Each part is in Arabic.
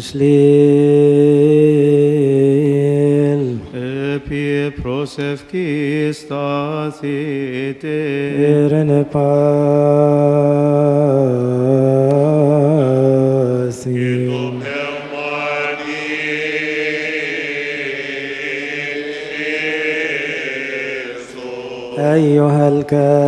Ešlil Επί προσευχής σταθείτε. Irene pasi أيها الكائن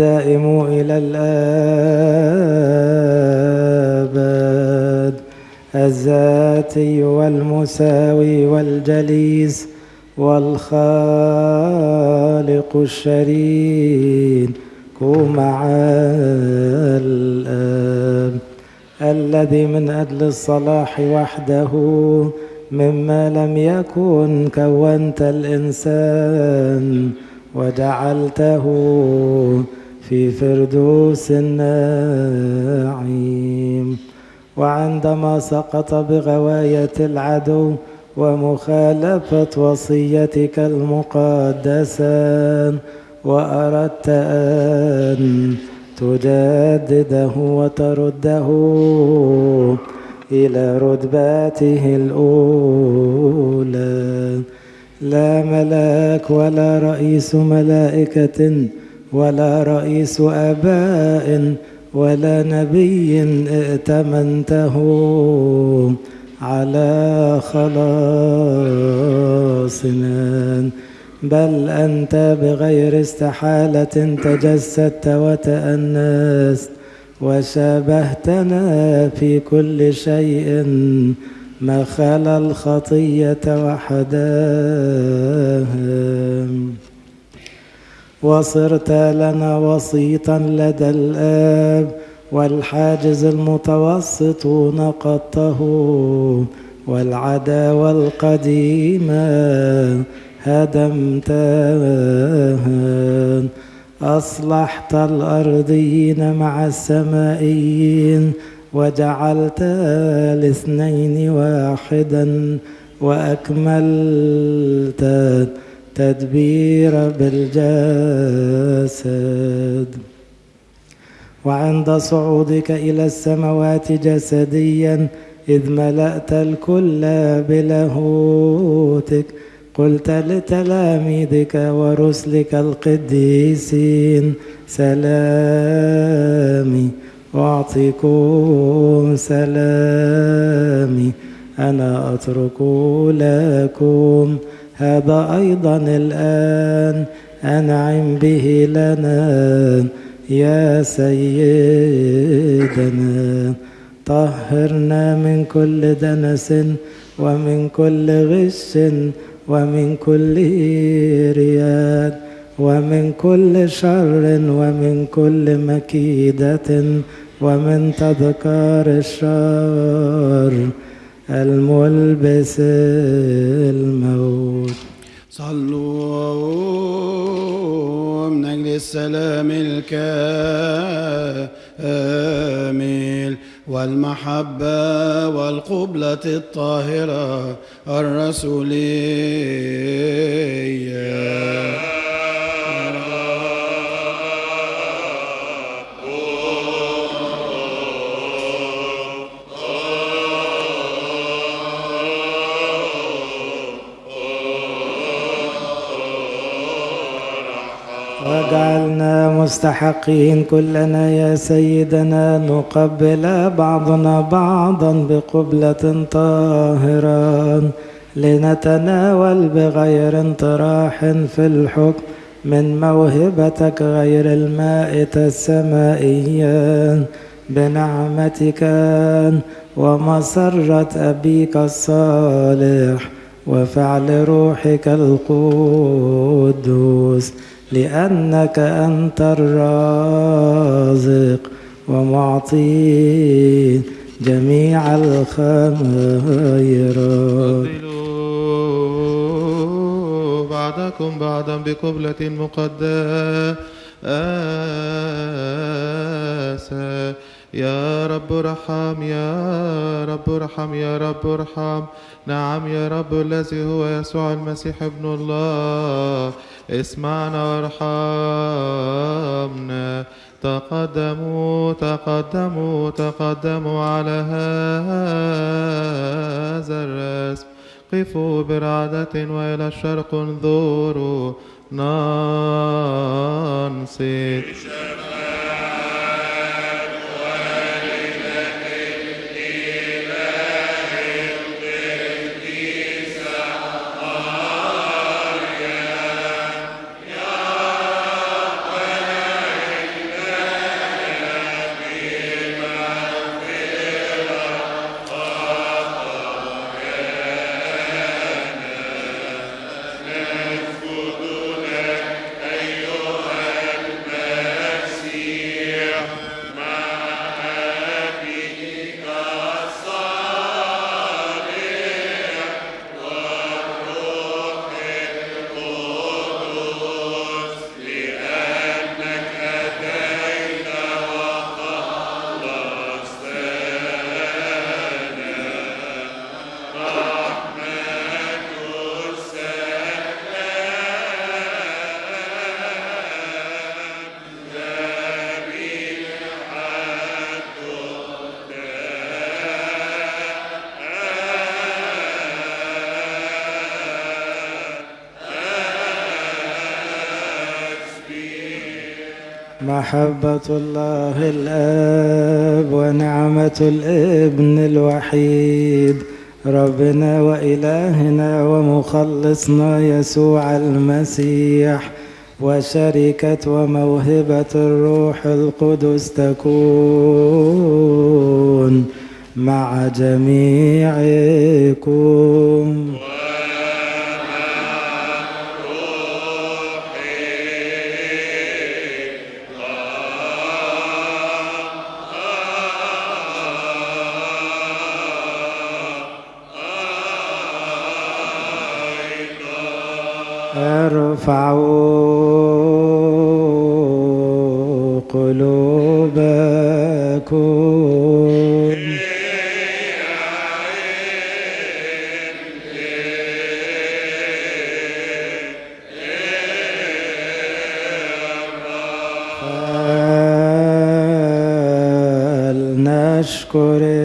الدائم إلى الآبد الذاتي والمساوي والجليس والخالق الشريك مع الآب الذي من أجل الصلاح وحده مما لم يكن كونت الإنسان وجعلته في فردوس النعيم وعندما سقط بغواية العدو ومخالفة وصيتك المقدسة وأردت أن تجدده وترده إلى رتباته الأولى. لا ملاك ولا رئيس ملائكة ولا رئيس آباء ولا نبي ائتمنته على خلاصنا بل أنت بغير استحالة تجسدت وتأنست وشابهتنا في كل شيء ما خلا الخطية وحداها وصرت لنا وسيطا لدى الآب والحاجز المتوسط نقضته والعداوة القديمة هدمتها أصلحت الأرضيين مع السمائيين وجعلت الاثنين واحدا وأكملت تدبير بالجسد. وعند صعودك إلى السماوات جسديا إذ ملأت الكل بلاهوتك قلت لتلاميذك ورسلك القديسين سلامي أعطيكم سلامي أنا أترك لكم هذا أيضا الآن أنعم به لنا يا سيدنا. طهرنا من كل دنس ومن كل غش ومن كل رياد ومن كل شر ومن كل مكيدة ومن تذكار الشر. الملبس الموت. صلوا من أجل السلام الكامل والمحبة والقبلة الطاهرة الرسولية. واجعلنا مستحقين كلنا يا سيدنا نقبل بعضنا بعضا بقبلة طاهرة لنتناول بغير انطراح في الحكم من موهبتك غير المائتة السمائية. بنعمتك ومسرة أبيك الصالح وفعل روحك القدوس. لأنك أنت الرازق ومعطي جميع الخيرات. قبلوا بعضكم بعضا بقبلة مقدسة. يا رب ارحم يا رب ارحم يا رب ارحم. نعم يا رب الذي هو يسوع المسيح ابن الله. اسمعنا وارحمنا تقدموا تقدموا تقدموا على هذا الرسم. قفوا برعدة وإلى الشرق انظروا. ننصت محبة الله الآب ونعمة الابن الوحيد ربنا وإلهنا ومخلصنا يسوع المسيح وشركة وموهبة الروح القدس تكون مع جميعكم. ارفعوا قلوبكم. فلنشكر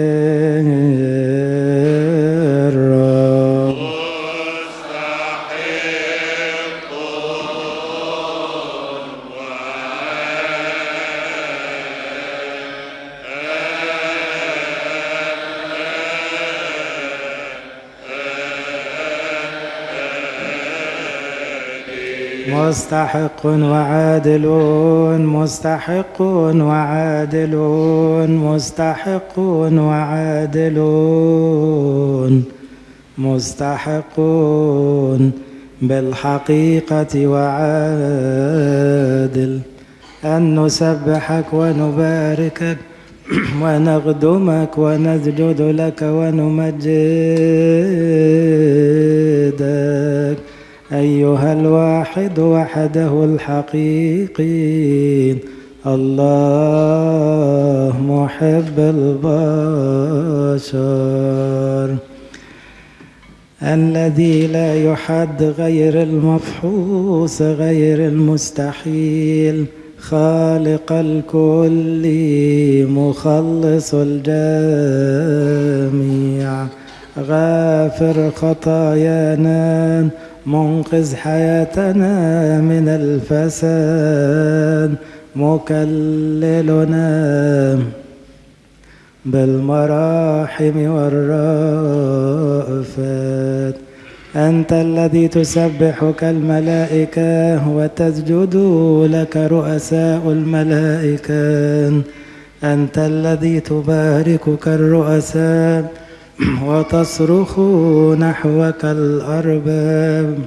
مستحق وعادلون مستحقون وعادلون مستحقون وعادلون مستحقون بالحقيقة وعادل. أن نسبحك ونباركك ونخدمك ونسجد لك ونمجدك. أيها الواحد وحده الحقيقي الله محب البشر. الذي لا يحد غير المفحوص غير المستحيل. خالق الكل مخلص الجميع. غافر خطايانا. منقذ حياتنا من الفساد. مكللنا بالمراحم والرأفات. أنت الذي تسبحك الملائكة وتسجد لك رؤساء الملائكة. أنت الذي تباركك الرؤساء وتصرخ نحوك الأرباب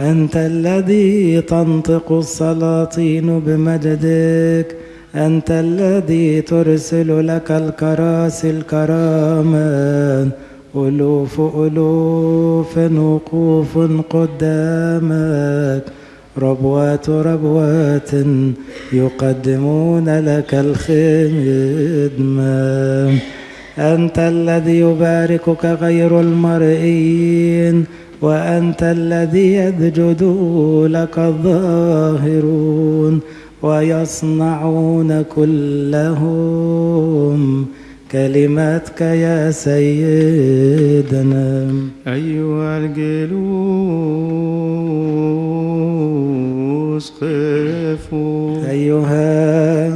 أنت الذي تنطق السلاطين بمجدك. أنت الذي ترسل لك الكراسي الكرامات ألوف ألوف وقوف قدامك. ربوات ربوات يقدمون لك الخدمة. أنت الذي يباركك غير المرئيين وأنت الذي يسجد لك الظاهرون ويصنعون كلهم كلماتك يا سيدنا. أيها الجلوس قفوا أيها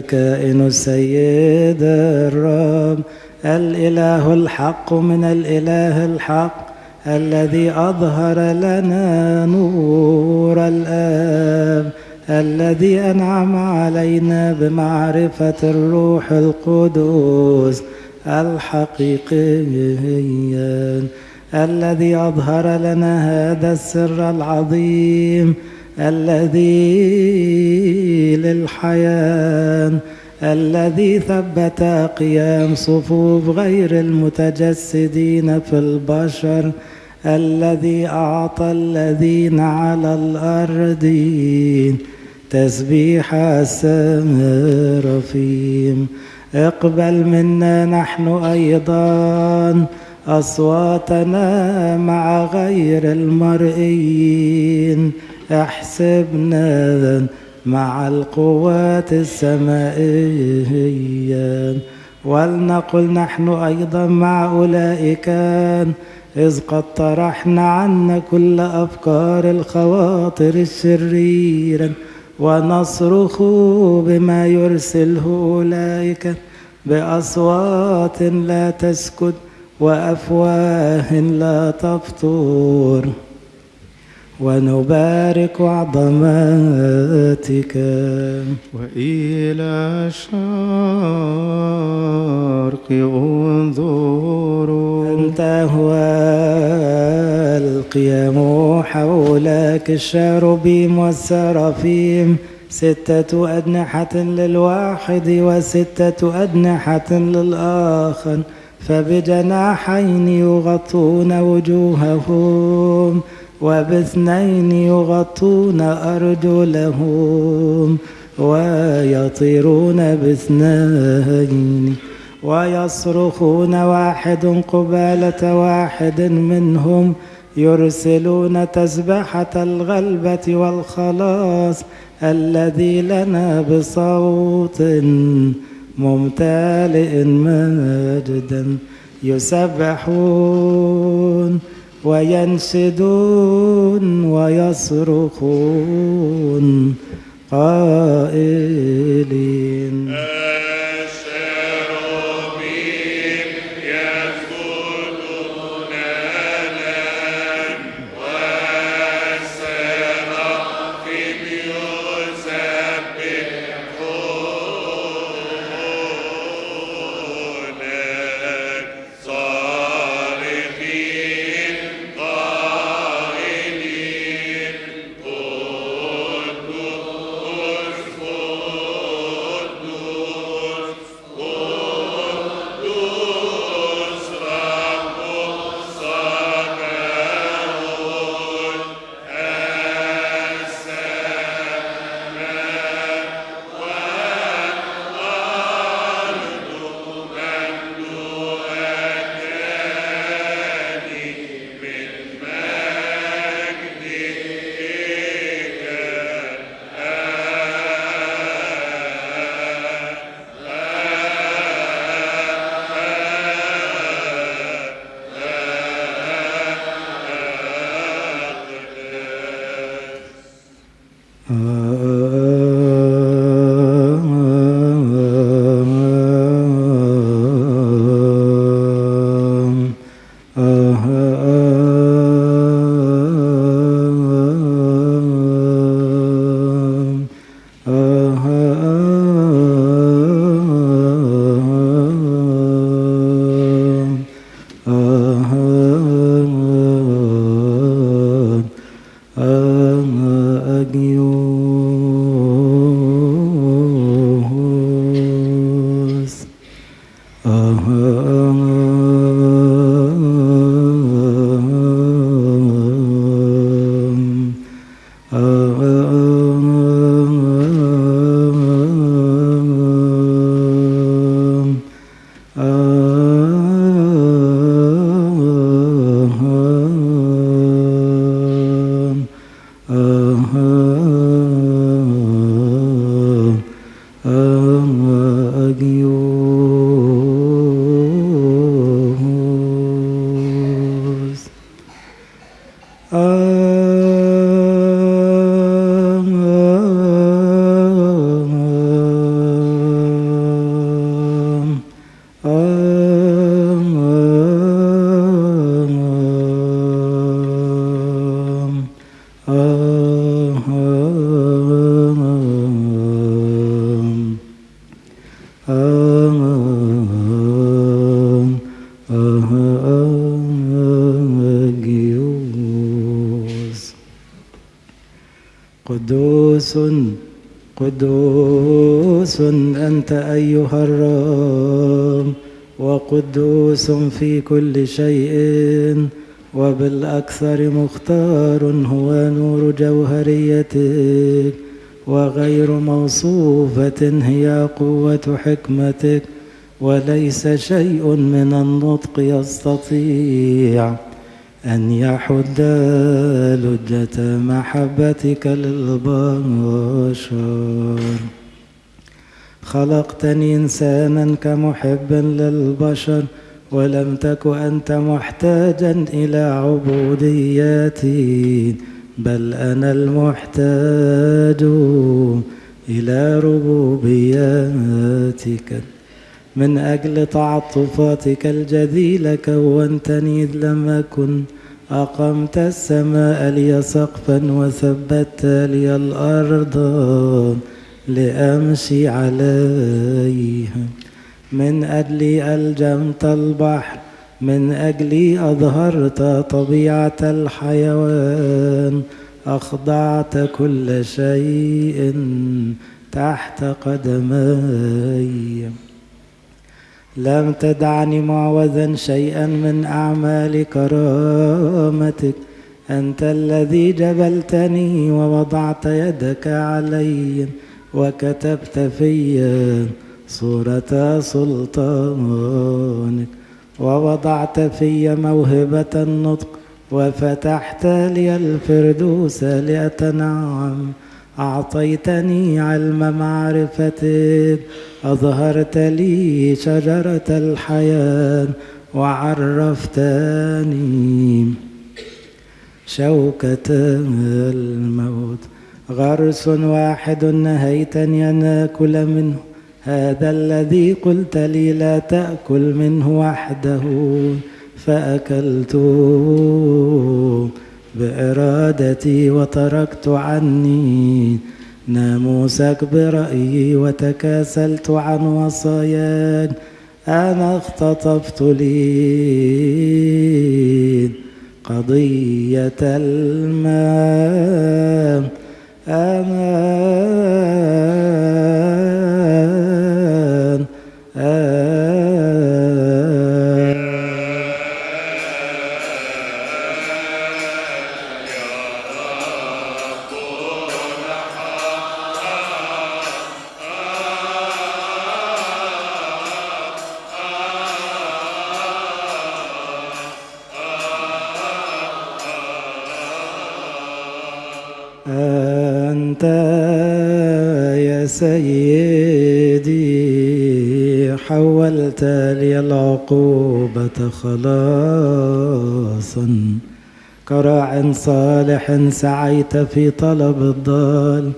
الكائن السيد الرب الإله الحق من الإله الحق الذي أظهر لنا نور الآب الذي أنعم علينا بمعرفة الروح القدس الحقيقي الذي أظهر لنا هذا السر العظيم الذي للحياة الذي ثبت قيام صفوف غير المتجسدين في البشر الذي أعطى الذين على الأرض تسبيح السرافيم اقبل منا نحن أيضا أصواتنا مع غير المرئيين أحسبنا مع القوات السمائية. ولنقل نحن أيضا مع أولئك إذ قد طرحنا عنا كل أفكار الخواطر الشريرة. ونصرخ بما يرسله أولئك بأصوات لا تسكت وأفواه لا تفطر. ونبارك عظماتك. وإلى الشرق انظروا أنت هو القيام حولك الشاربيم والسرافيم. ستة أجنحة للواحد وستة أجنحة للآخر. فبجناحين يغطون وجوههم. وباثنين يغطون أرجلهم ويطيرون باثنين ويصرخون واحد قبالة واحد منهم يرسلون تسبحة الغلبة والخلاص الذي لنا بصوت ممتلئ مجدا يسبحون وينشدون ويصرخون قائلين. uh. uh, uh أيها الرب وقدوس في كل شيء وبالأكثر مختار هو نور جوهريتك وغير موصوفة هي قوة حكمتك وليس شيء من النطق يستطيع أن يحد لجة محبتك للبشر. خلقتني إنسانا كمحب للبشر ولم تك أنت محتاجا إلى عبوديتي بل أنا المحتاج إلى ربوبياتك. من أجل تعطفاتك الجذيلة كونتني إذ لم أكن. أقمت السماء لي سقفا وثبت لي الأرض. لأمشي عليها. من أجلي ألجمت البحر من أجلي أظهرت طبيعة الحيوان أخضعت كل شيء تحت قدمي. لم تدعني معوذا شيئا من أعمال كرامتك أنت الذي جبلتني ووضعت يدك علي. وكتبت في صورة سلطانك ووضعت في موهبة النطق وفتحت لي الفردوس لأتنعم. أعطيتني علم معرفتك أظهرت لي شجرة الحياة وعرفتني شوكة الموت. غرس واحد نهيتني أن آكل منه. هذا الذي قلت لي لا تأكل منه وحده. فأكلت بإرادتي وتركت عني. ناموسك برأيي وتكاسلت عن وصاياك أنا اختطفت لي قضية الماء. أمان حولت لي العقوبة خلاصا. كراع صالح سعيت في طلب الضال.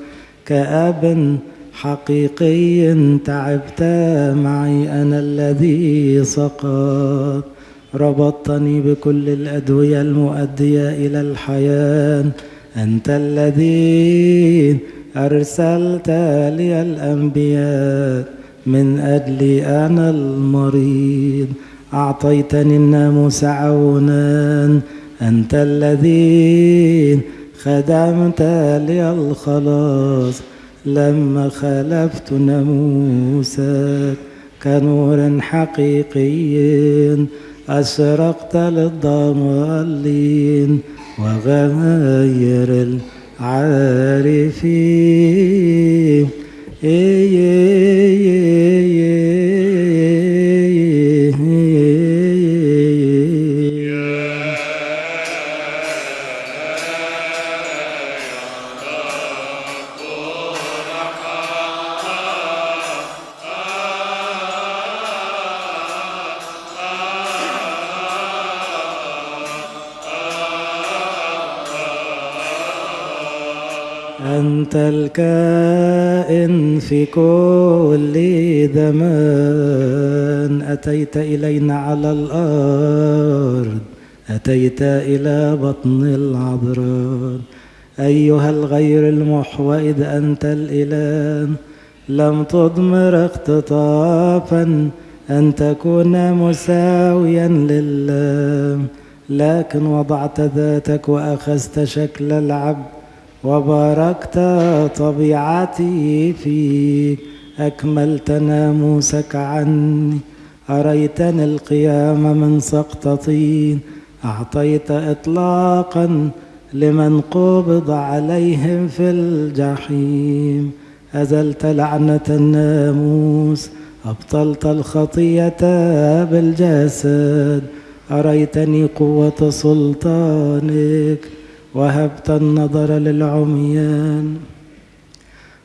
كأب حقيقي تعبت معي أنا الذي سقط ربطتني بكل الأدوية المؤدية إلى الحياة. أنت الذي أرسلت لي الأنبياء. من أجلي أنا المريض أعطيتني الناموس عونا. أنت الذي خدمت لي الخلاص لما خلفت ناموسك كنور حقيقي أشرقت للضالين وغير العارفين. أنت في كل زمان. أتيت إلينا على الأرض أتيت إلى بطن العذراء أيها الغير المحوى إذ أنت الإله. لم تضمر اختطافا أن تكون مساويا لله. لكن وضعت ذاتك وأخذت شكل العبد. وباركت طبيعتي فيك. أكملت ناموسك عني. أريتني القيام من سقطتين أعطيت إطلاقا لمن قبض عليهم في الجحيم. أزلت لعنة الناموس. أبطلت الخطية بالجسد. أريتني قوة سلطانك. وهبت النظر للعميان.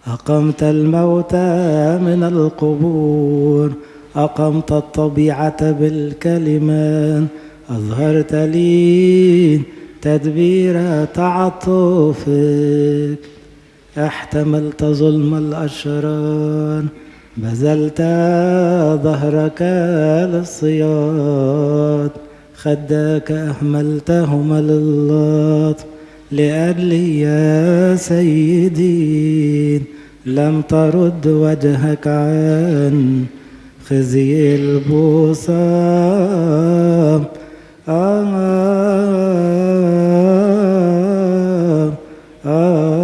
أقمت الموتى من القبور. أقمت الطبيعة بالكلمات أظهرت لي تدبير تعطفك. احتملت ظلم الأشرار. بذلت ظهرك للصياد. خداك أهملتهما للطف لأجلي يا سيدي لم ترد وجهك عن خزي البوصام آه آه آه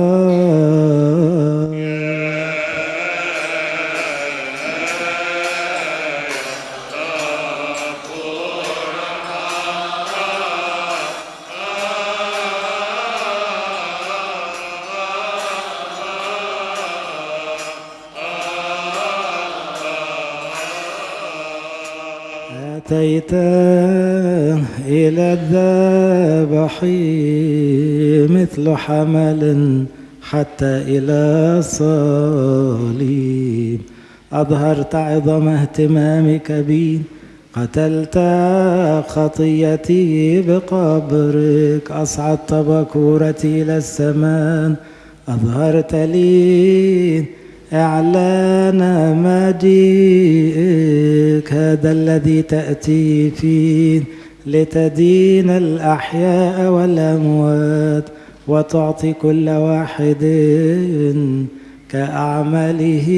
أتيت إلى الذبح مثل حمل حتى إلى الصليب أظهرت عظم اهتمامك بي قتلت خطيتي بقبرك أصعدت بكورتي إلى السماء أظهرت لي إعلان مجيئك هذا الذي تأتي فيه لتدين الأحياء والأموات وتعطي كل واحد كأعماله.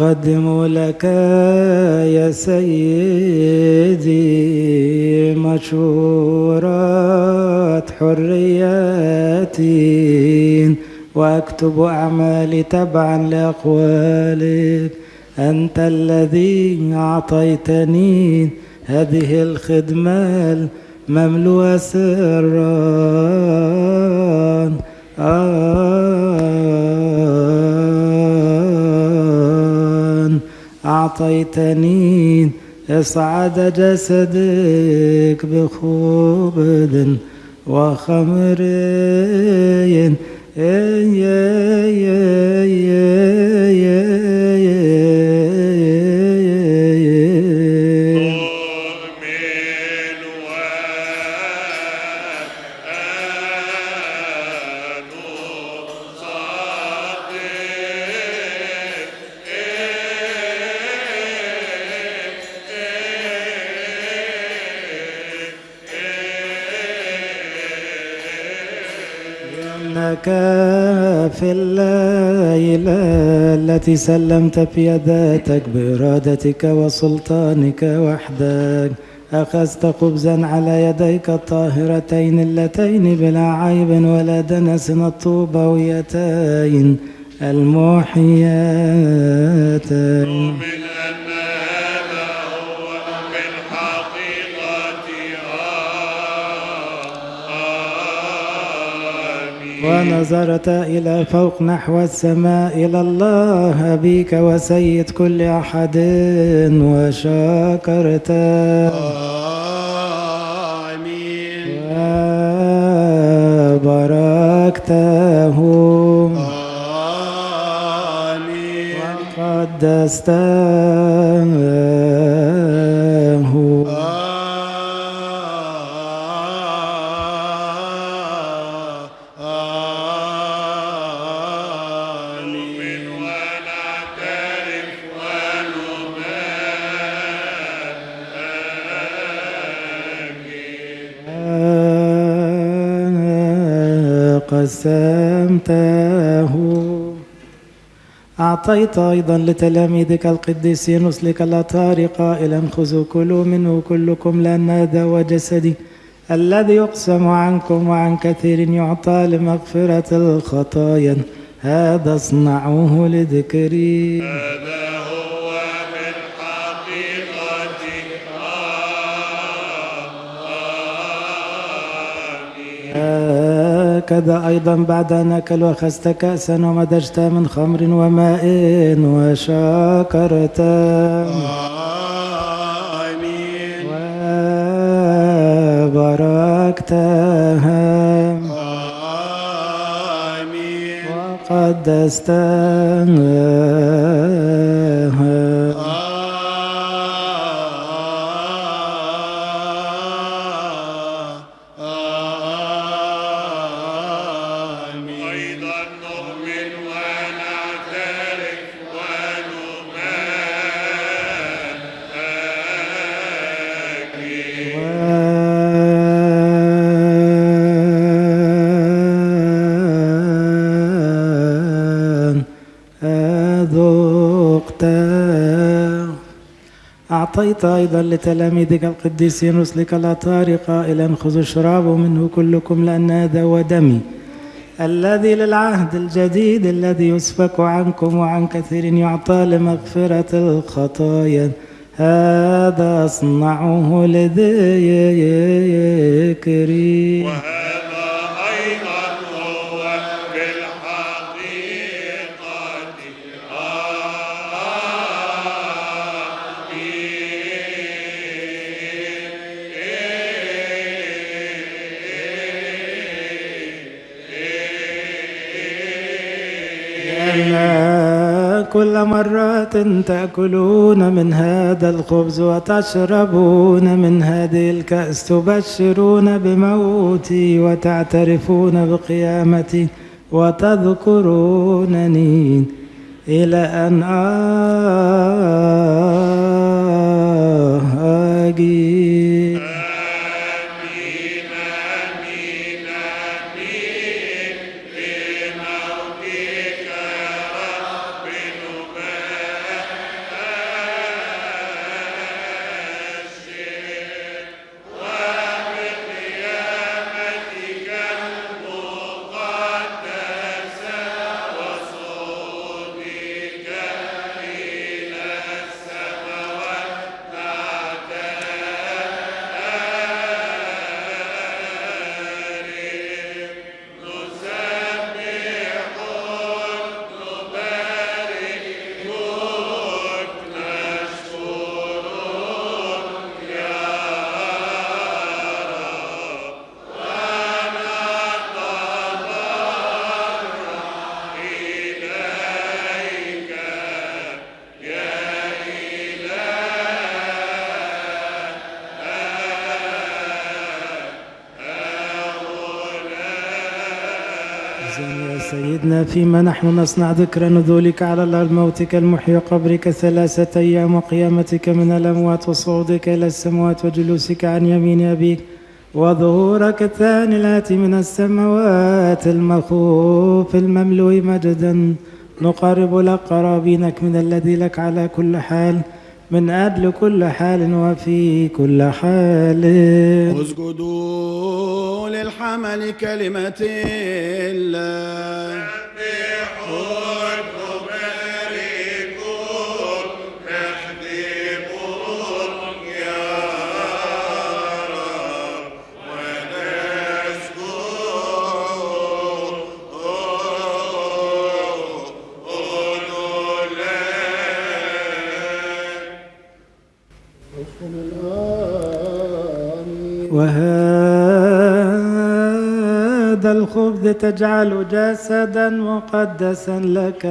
أقدم لك يا سيدي مشورات حرياتي وأكتب أعمالي تبعا لأقوالك. أنت الذي أعطيتني هذه الخدمة المملوءة سرا. آن أعطيتني إصعاد جسدك بخبز وخمر. لأنك في الليلة التي سلمت في ذاتك بإرادتك وسلطانك وحدك. أخذت خبزا على يديك الطاهرتين اللتين بلا عيب ولا دنس الطوبويتين المحياتين ونظرت إلى فوق نحو السماء إلى الله أبيك وسيد كل أحد وشكرت آمين. وباركته. آمين. وقدسته. قسمته. أعطيت أيضا لتلاميذك القديسين رسلك الأطهار قائلا خذوا كلوا منه كلكم لأن هذا هو جسدي الذي يقسم عنكم وعن كثير يعطى لمغفرة الخطايا. هذا اصنعوه لذكري. هكذا أيضا بعد أن أكل وأخذت كأسا ومدجت من خمر وماء وشكرت آمين. وباركتها آمين. وقدستها أعطيت أيضا لتلاميذك القديسين رسلك الأطهار قائلا خذوا اشربوا منه كلكم لأن هذا هو دمي. الذي للعهد الجديد الذي يسفك عنكم وعن كثير يعطى لمغفرة الخطايا. هذا أصنعه لذكري وهذا كل مرة تأكلون من هذا الخبز وتشربون من هذه الكأس تبشرون بموتي وتعترفون بقيامتي وتذكرونني إلى أن آجي فيما نحن نصنع ذكر نزولك على الأرض موتك المحيي قبرك ثلاثة أيام وقيامتك من الأموات وصعودك إلى السماوات وجلوسك عن يمين أبيك وظهورك الثاني الآتي من السماوات المخوف المملوء مجدا نقرب لك قرابينك من الذي لك على كل حال من أجل كل حال وفي كل حال اسجدوا للحمل كلمة الله وهذا الخبز تجعل جسدا مقدسا لك.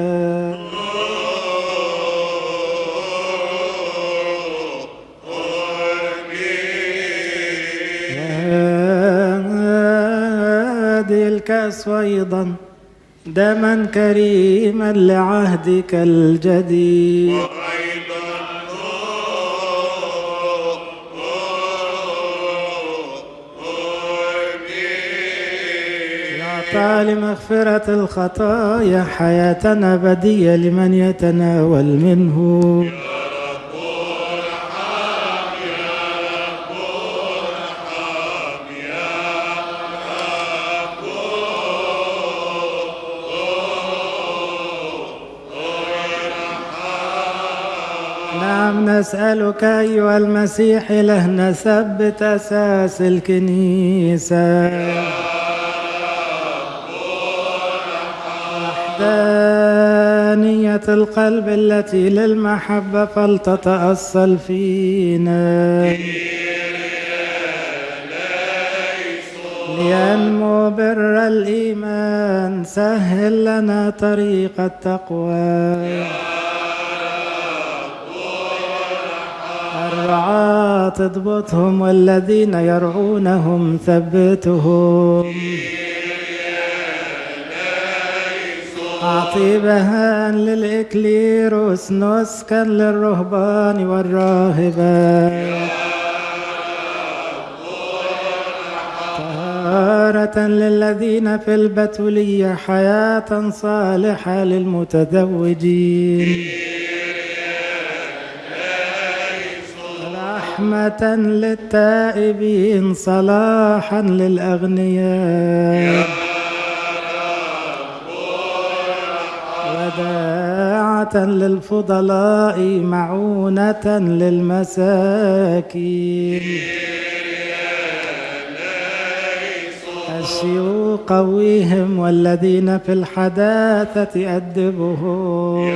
وهذه الكأس أيضا دما كريما لعهدك الجديد. أعطى لمغفرة الخطايا حياة أبدية لمن يتناول منه. نعم نسألك أيها المسيح لهنا ثبت أساس الكنيسة. وحدانية القلب التي للمحبة فلتتأصل فينا. لينمو بر الإيمان سهل لنا طريق التقوى. الرعاة اضبطهم والذين يرعونهم ثبتهم. أعطي بهاء للإكليروس نسكا للرهبان والراهبات طهارة للذين في البتولية حياة صالحة للمتزوجين. رحمة للتائبين صلاحا للأغنياء. للفضلاء معونة للمساكين. الشيوخ قويهم والذين في الحداثة أدبهم.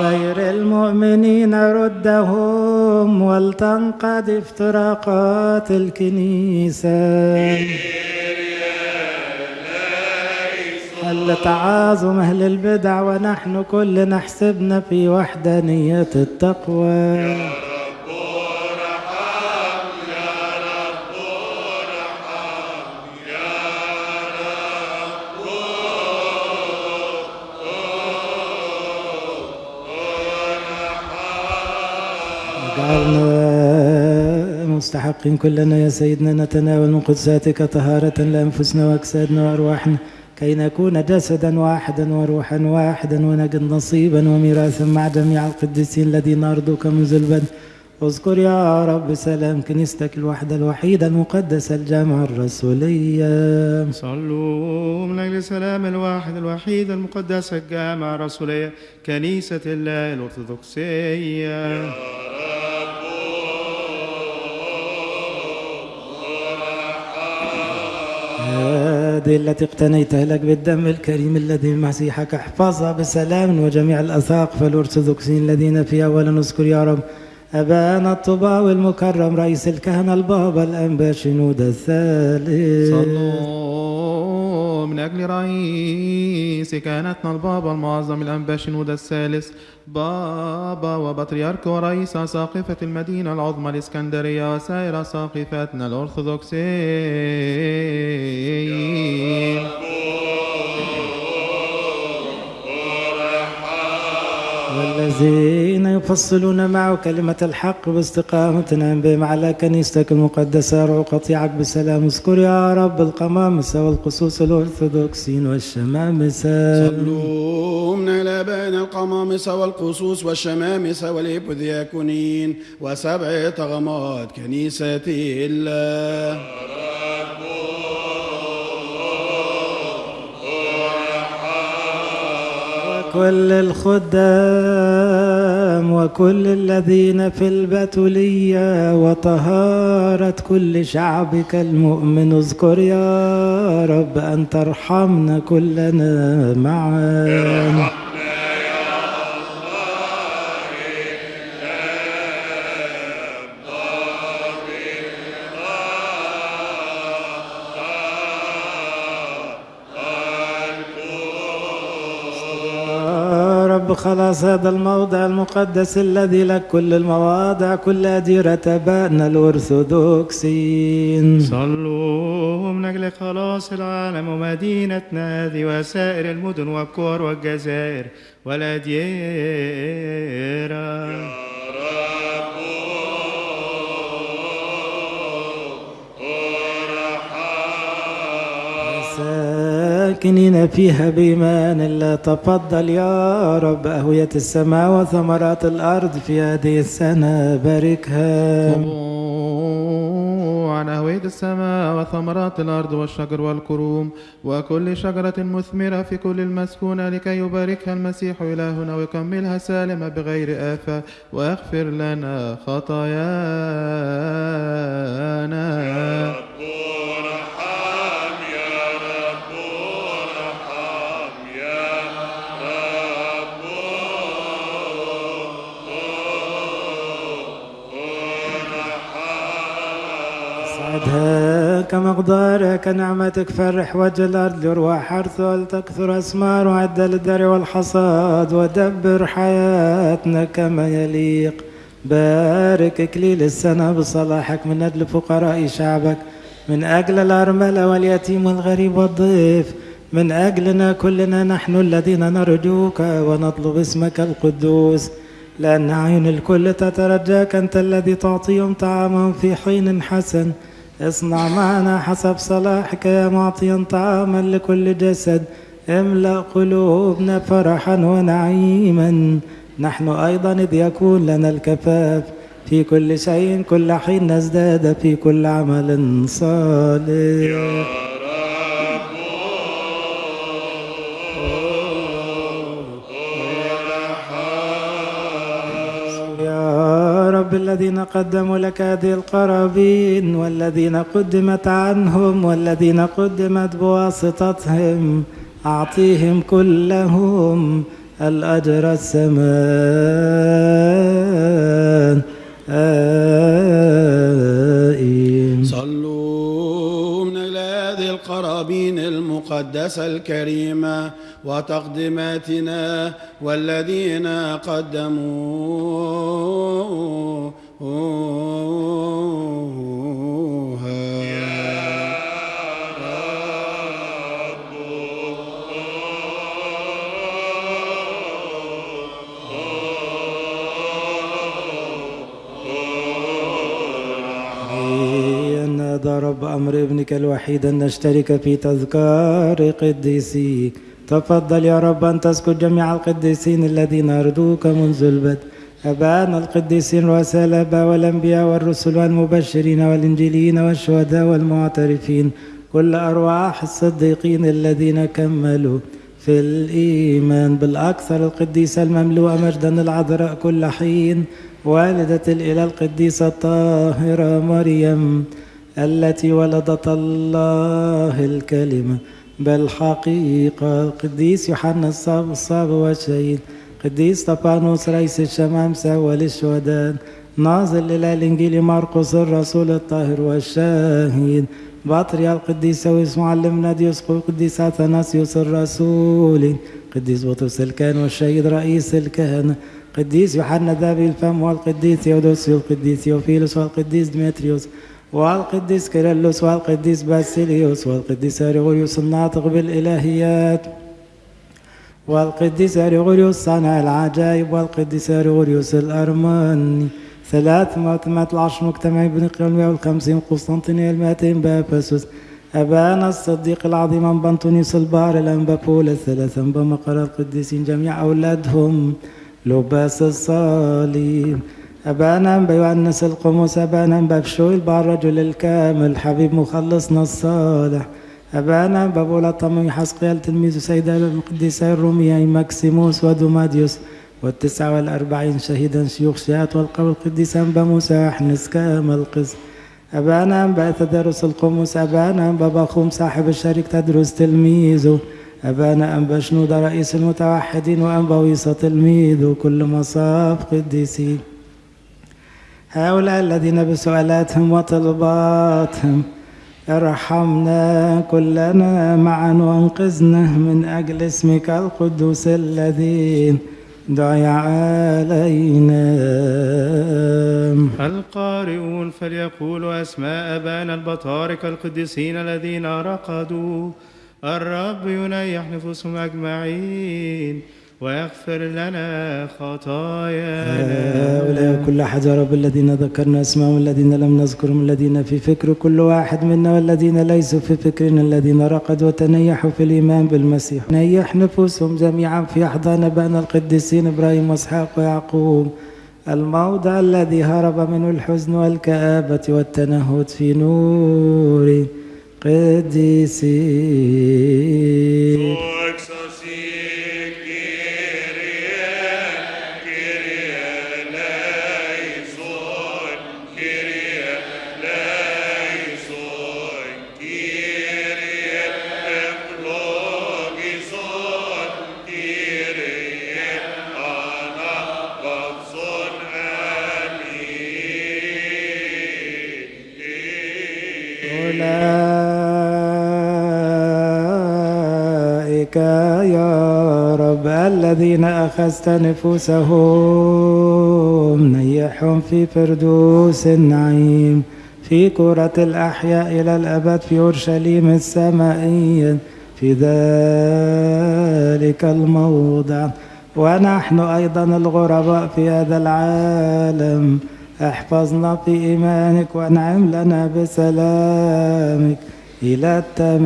غير المؤمنين ردهم ولتنقض افتراقات الكنيسة. هل تعاظم أهل البدع ونحن كل نحسبنا في وحدانية التقوى. جعلنا مستحقين كلنا يا سيدنا نتناول من قدساتك طهارة لأنفسنا وأجسادنا وأرواحنا. كي نكون جسدا واحدا وروحا واحدا ونجد نصيبا وميراثا مع جميع القديسين الذين أرضوك منذ البدء. اذكر يا رب سلام كنيستك الوحدة الوحيدة المقدسة الجامعة الرسولية صلوا من أجل السلام الواحد الوحيد المقدس الجامع الرسولية كنيسة الله الأرثوذكسية. هذه التي اقتنيتها لك بالدم الكريم الذي مسيحك احفظها بسلام وجميع الأساقفة الأرثوذكسيين الذين فيها ولا نذكر يا رب أبانا الطباوي المكرم رئيس الكهنة البابا الأنبا شنود الثالث. صلوا من أجل رئيس كهنتنا البابا المعظم الأنبا شنود الثالث. بابا وبطريرك ورئيس أساقفة المدينة العظمى الإسكندرية وسائر أساقفتنا الأرثوذكسيين. والذين يفصلون معه كلمة الحق باستقامة نعم بهم على كنيستك المقدسة يرعوا قطيعك بسلام. اذكر يا رب القمامسة والقصوص الأرثوذكسين والشمامسة صلوا من الآباء القمامسة والقصوص والشمامسة والإبذياكونين وسبع طغمات كنيسة الله. وكل الخدام وكل الذين في البتولية وطهارة كل شعبك المؤمن اذكر يا رب أن ترحمنا كلنا معا. رب خلاص هذا الموضع المقدس الذي لك كل المواضع كل أديرة أبائنا الأرثوذكسيين صلوا من أجل خلاص العالم ومدينتنا هذه وسائر المدن والقرى والجزائر والأديرة ساكنين فيها بإيمان. الله تفضل يا رب أهوية السماء وثمرات الأرض في هذه السنة. باركها. عن أهوية السماء وثمرات الأرض والشجر والكروم وكل شجرة مثمرة في كل المسكونة لكي يباركها المسيح إلهنا ويكملها سالمة بغير آفة. ويغفر لنا خطايانا. اسعدها كمقدارك نعمتك فرح وجه الأرض يروى حرث ولتكثر أسمار وعد للدر والحصاد ودبر حياتنا كما يليق. بارك إكليل السنة بصلاحك من أجل فقراء شعبك. من أجل الأرملة واليتيم والغريب والضيف. من أجلنا كلنا نحن الذين نرجوك ونطلب اسمك القدوس. لأن أعين الكل تترجاك أنت الذي تعطيهم طعاما في حين حسن. اصنع معنا حسب صلاحك يا معطيا طعاما لكل جسد. املأ قلوبنا فرحا ونعيما. نحن أيضا إذ يكون لنا الكفاف. في كل شيء كل حين نزداد في كل عمل صالح. رب الذين قدموا لك هذه القرابين والذين قدمت عنهم والذين قدمت بواسطتهم أعطيهم كلهم الأجر السمان آمين. صلوا من أجل هذه القرابين المقدسة الكريمة وتقدماتنا والذين هذا رب أمر ابنك الوحيد أن نشترك في تذكار قديسيك تفضل يا رب أن تسكت جميع القديسين الذين أرجوك منذ البدء. أبانا القديسين رؤساء الآباء والأنبياء والرسل والمبشرين والإنجيليين والشهداء والمعترفين. كل أرواح الصديقين الذين كملوا في الإيمان. بالأكثر القديسة المملوءة مجدا العذراء كل حين. والدة الإله القديسة الطاهرة مريم التي ولدت الله الكلمة. بالحقيقة القديس يوحنا الصاب الصاب والشهيد. قديس طبانوس رئيس الشمامسة والشهداء ناظر إلى الإنجيل مرقس الرسول الطاهر والشاهد بطريا القديس ويس معلمنا ديوسقو قديس أثناسيوس الرسول. قديس بطرس الكهن والشهيد رئيس الكهنة قديس يوحنا ذابي الفم والقديس ثيودوسيو والقديس ثيوفيلوس والقديس ديمتريوس. والقديس كيرلس والقديس باسيليوس والقديس أريغوريوس الناطق بالإلهيات. والقديس أريغوريوس صانع العجائب. والقديس أريغوريوس الأرماني ثلاث مؤتمات العشر مجتمع بن قيلمية والخمسين قسطنطينية المائتين بأفسس. أبانا الصديق العظيم أنبا أنطونيوس البار الأنبا بولا الثلاثة. أنبا مقر القديسين جميع أولادهم لباس الصليب أبانا أنبا يؤنس القمص أبانا أنبا بشوي البار الرجل الكامل حبيب مخلصنا الصالح أبانا أنبا بولا طمي حسقيال تلميذ سيدة القديسة الرومية ماكسيموس ودوماديوس. والتسعة والأربعين شهيدا شيوخ شيات والقول القديس أنبا موسى أحنس كامل القسم أبانا أنبا تدرس القمص أبانا أنبا بخوم صاحب الشريك تدرس تلميذه. أبانا أنبا شنودة رئيس المتوحدين وأنبا ويصة تلميذ وكل مصاف قديسين. هؤلاء الذين بسؤالاتهم وطلباتهم ارحمنا كلنا معا وانقذنا من أجل اسمك القدوس الذي دعي علينا. القارئون فليقولوا أسماء أبانا البطاركة القديسين الذين رقدوا الرب ينيح نفوسهم أجمعين. واغفر لنا خطايانا. هؤلاء كل أحد يا رب الذين ذكرنا اسمهم الذين لم نذكرهم الذين في فكر كل واحد منا والذين ليسوا في فكرنا الذين رقدوا وتنيحوا في الإيمان بالمسيح. نيح نفوسهم جميعا في أحضان أبانا القديسين إبراهيم وإسحاق ويعقوب. الموضع الذي هرب منه الحزن والكآبة والتنهد في نور قديسين الذين أخذت نفوسهم نيحهم في فردوس النعيم في كرة الأحياء إلى الأبد في أورشليم السمائية في ذلك الموضع. ونحن أيضا الغرباء في هذا العالم. احفظنا في إيمانك وانعم لنا بسلامك إلى التمام.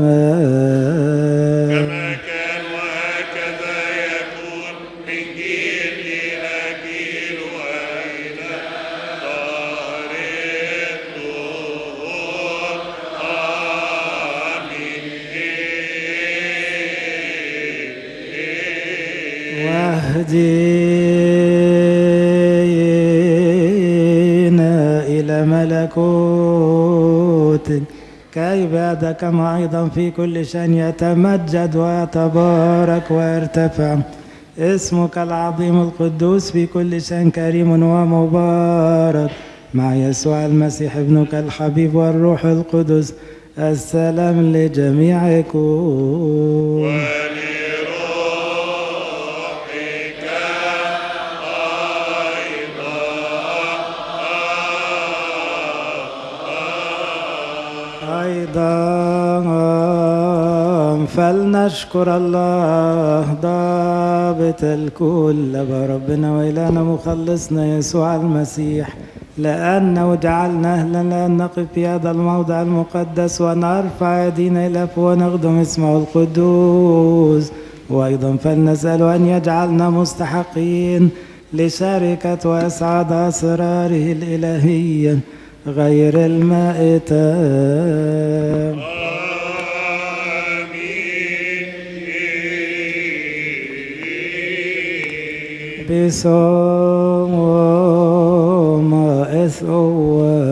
آمين واهدينا إلى ملكوت. كي بعد كما أيضا في كل شأن؟ يتمجد ويتبارك ويرتفع. اسمك العظيم القدوس في كل شأن كريم ومبارك. مع يسوع المسيح ابنك الحبيب والروح القدس السلام لجميعكم فلنشكر الله ضابط الكل بربنا وإلهنا مخلصنا يسوع المسيح لأنه جعلنا أهلا لأن نقف في هذا الموضع المقدس ونرفع يدينا إلى ونخدم اسمه القدوس. وأيضا فلنسأل أن يجعلنا مستحقين لشركة وإسعاد أسراره الإلهية غير المائتة. بصوم إثوى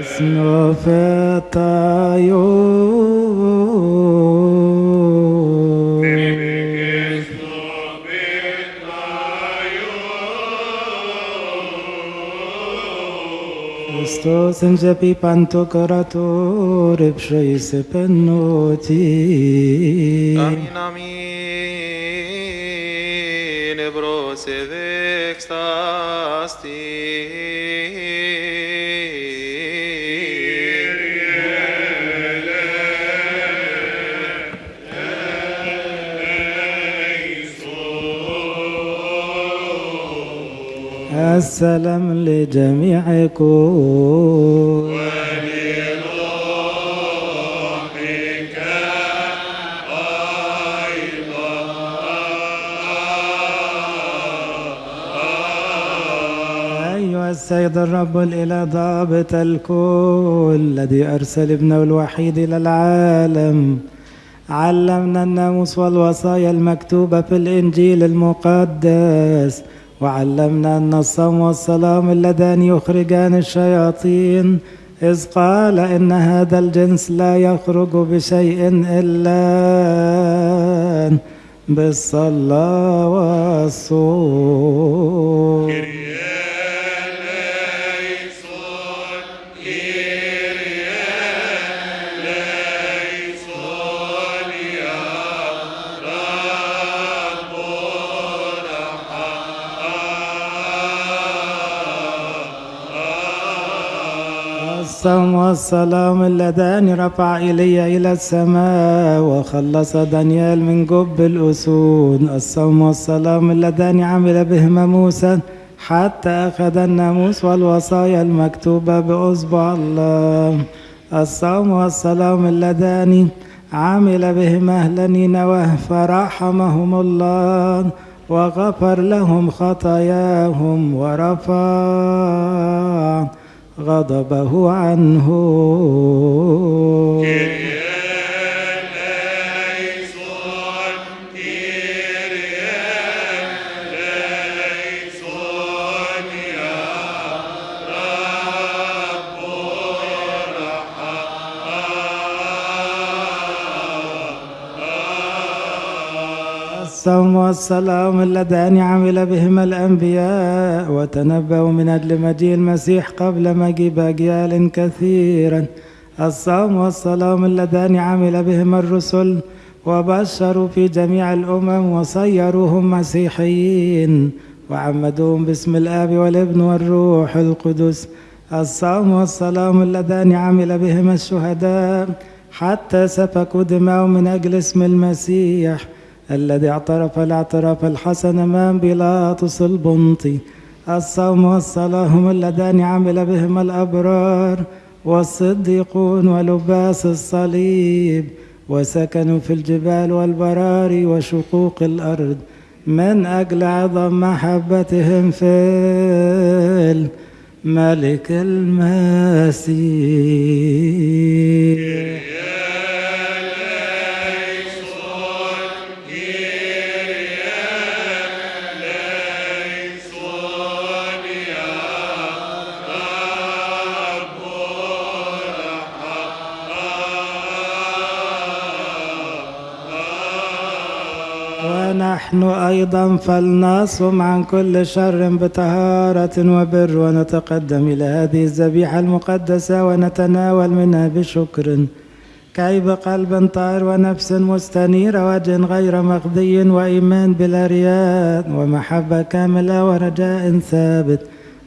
اسمه فتايو στο σεντζεπί παντο καρατό ρε ψωή σε πενότη. Αμήν, αμήν, ευρώ σε. السلام لجميعكم أيها السيد الرب الإله ضابط الكل الذي أرسل ابنه الوحيد إلى العالم. علمنا الناموس والوصايا المكتوبة في الإنجيل المقدس. وعلمنا أن الصوم والصلاة اللذان يخرجان الشياطين إذ قال إن هذا الجنس لا يخرج بشيء إلا بالصلاة والصوم. الصوم والسلام اللذان رفع إلي إلى السماء وخلص دانيال من جب الأسود. الصوم والسلام اللذان عمل بهما موسى حتى أخذ الناموس والوصايا المكتوبة بأصبع الله. الصوم والسلام اللذان عمل بهما أهل نينوى فرحمهم الله وغفر لهم خطاياهم ورفع غضبه عنه. الصوم والسلام اللذان عمل بهما الأنبياء وتنبأوا من أجل مجيء المسيح قبل مجيء أجيال كثيرا. الصوم والسلام اللذان عمل بهما الرسل وبشروا في جميع الأمم وصيروهم مسيحيين وعمدوهم باسم الآب والابن والروح القدس. الصوم والسلام اللذان عمل بهما الشهداء حتى سفكوا دماءهم من أجل اسم المسيح. الذي اعترف الاعتراف الحسن امام بيلاطس البنطي الصوم والصلاه هم اللذان عمل بهما الأبرار. والصديقون ولباس الصليب. وسكنوا في الجبال والبراري وشقوق الأرض. من أجل عظم محبتهم في الملك المسيح. ونحن أيضا فلنصم عن كل شر بطهارة وبر ونتقدم إلى هذه الذبيحة المقدسة ونتناول منها بشكر. كي بقلب طاهر ونفس مستنيرة وجه غير مغذي وإيمان بلا رياء ومحبة كاملة ورجاء ثابت.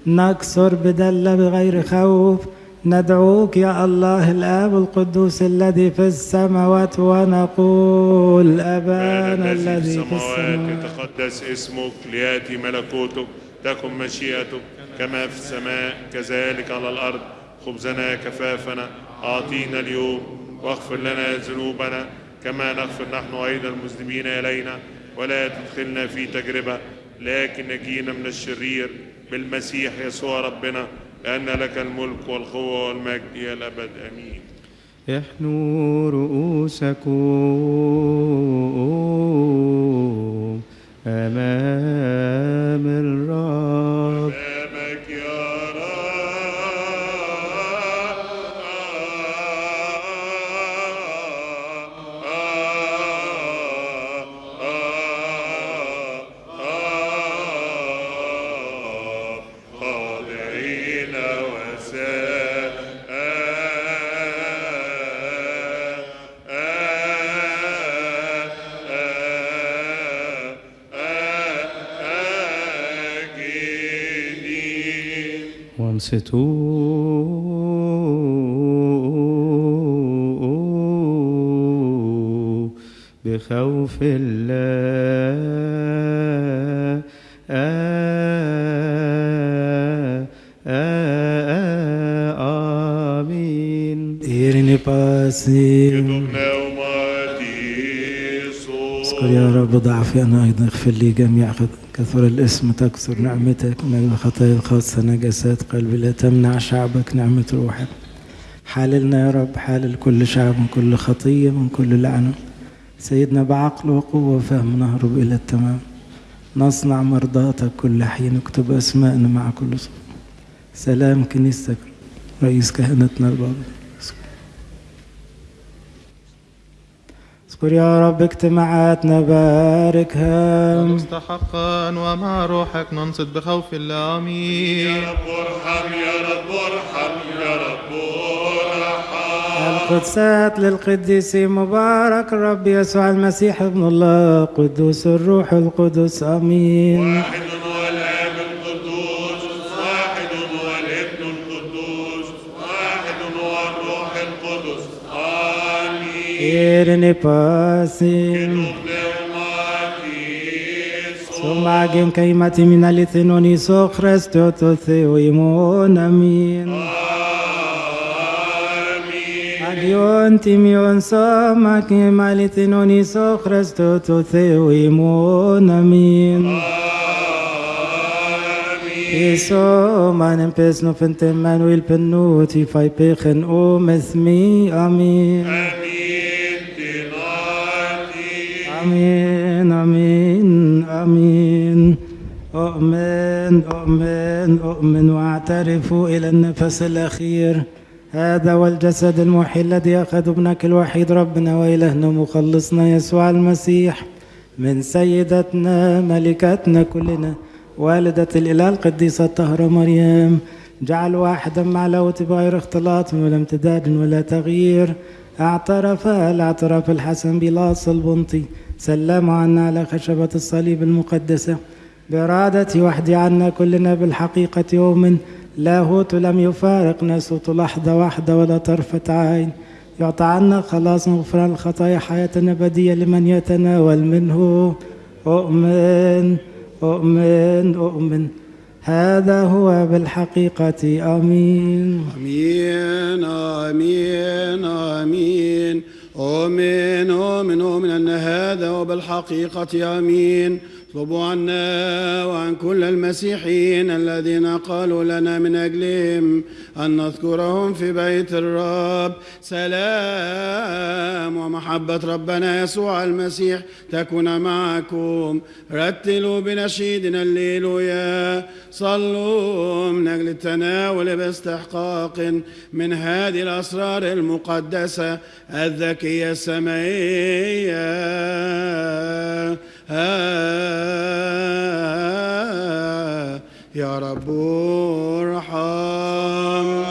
نكسر بدلة بغير خوف ندعوك يا الله الآب القدوس الذي في السماوات ونقول أبانا الذي في السماوات يتقدس اسمك ليأتي ملكوتك تكن مشيئتك كما في السماء كذلك على الأرض. خبزنا كفافنا أعطينا اليوم واغفر لنا ذنوبنا كما نغفر نحن أيضا المذنبين إلينا. ولا تدخلنا في تجربة لكن نجينا من الشرير بالمسيح يسوع ربنا. لأن لك الملك والقوة والمجد إلى الأبد آمين. احنوا رؤوسكم أمام الرب وانصتوا بخوف الله. آمين. إيرني باسي اذكر يا رب ضعفي أنا أيضا اغفر لي جميع خط- كثر الاسم تكثر نعمتك من الخطايا الخاصة نجاسات قلبي لا تمنع شعبك نعمة روحك. حاللنا يا رب حالل كل شعب من كل خطية من كل لعنة. سيدنا بعقل وقوة وفهم نهرب إلى التمام. نصنع مرضاتك كل حين اكتب أسماءنا مع كل صوت. سلام كنيستك رئيس كهنتنا البابا. اذكر يا رب اجتماعاتنا باركها مستحقا ومع روحك ننصت بخوف الله آمين. يا رب ارحم يا رب ارحم يا رب ارحم. القدسات للقديس مبارك الرب يسوع المسيح ابن الله قدوس الروح القدس آمين. واحد Irene pasim. Sumagim kaimati min alithinoni so Christo to theo imon amin. Agion timion so makim alithinoni so Christo to theo imon amin. Iso manem pesno fente manuel pennuti fai pechen o mesmi amin. آمين آمين آمين أؤمن أؤمن أؤمن وأعترف إلى النفس الأخير هذا هو الجسد المحي الذي أخذ ابنك الوحيد ربنا وإلهنا مخلصنا يسوع المسيح من سيدتنا ملكتنا كلنا والدة الإله القديسة الطاهرة مريم جعل واحدا مع لوت بغير اختلاط ولا امتداد ولا تغيير. اعترف الاعتراف الحسن بلاص البنطي سلم عنا على خشبة الصليب المقدسة. بإرادة وحدي عنا كلنا بالحقيقة يوم. لاهوت لم يفارق ناسوت لحظة واحدة ولا طرفة عين. يعطى عنا خلاص غفران الخطايا حياة أبدية لمن يتناول منه. أؤمن. أؤمن أؤمن. هذا هو بالحقيقة آمين. آمين آمين آمين. آمين آمين آمين أن هذا وبالحقيقة آمين. اطلبوا عنا وعن كل المسيحيين الذين قالوا لنا من أجلهم أن نذكرهم في بيت الرب. سلام ومحبة ربنا يسوع المسيح تكون معكم. رتلوا بنشيدنا الليلويا. صلوا من أجل التناول باستحقاق من هذه الأسرار المقدسة الذكية السمائية آه، يا رب ارحم